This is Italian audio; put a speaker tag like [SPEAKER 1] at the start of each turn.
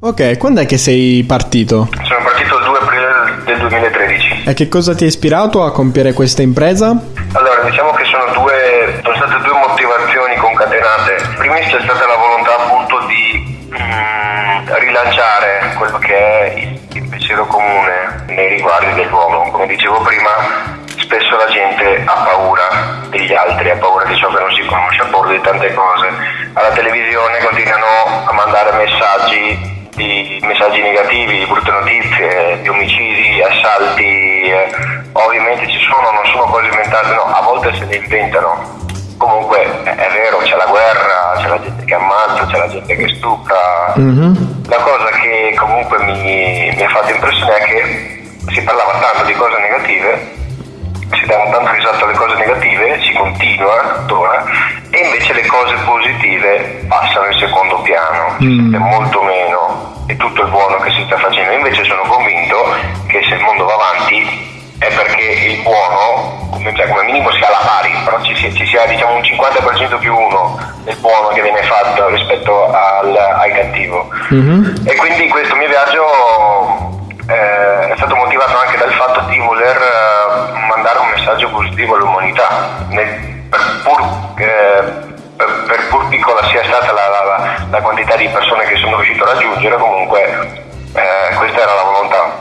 [SPEAKER 1] Ok, quando è che sei partito?
[SPEAKER 2] Sono partito il 2 aprile del 2013.
[SPEAKER 1] E che cosa ti ha ispirato a compiere questa impresa?
[SPEAKER 2] Allora, diciamo che sono, due, sono state due motivazioni concatenate. Prima c'è stata la volontà appunto di mm, rilanciare quello che è il, il pensiero comune nei riguardi dell'uomo. Come dicevo prima, spesso la gente ha paura degli altri, ha paura di ciò che non si conosce, ha paura di tante cose. Alla televisione continuano a mandare messaggi di messaggi negativi, di brutte notizie, di omicidi, assalti, eh, ovviamente ci sono, non sono cose inventate, no, a volte se le inventano. Comunque è vero, c'è la guerra, c'è la gente che ammazza, c'è la gente che stucca. Mm-hmm. La cosa che comunque mi, mi ha fatto impressione è che si parlava tanto di cose negative si danno tanto risalto alle cose negative, si continua tuttora, e invece le cose positive passano in secondo piano, mm. è molto meno e tutto il buono che si sta facendo. Invece sono convinto che se il mondo va avanti è perché il buono, come, cioè, come minimo sia alla pari, però ci sia, ci sia diciamo, un 50% più uno del buono che viene fatto rispetto al, al cattivo. Mm-hmm. E quindi questo mio viaggio eh, è stato motivato anche dal fatto di voler eh, mandare un messaggio positivo all'umanità, nel, per, pur, eh, per, per, pur, piccola sia stata la, la, quantità di persone che sono riuscito a raggiungere, comunque eh, questa era la volontà.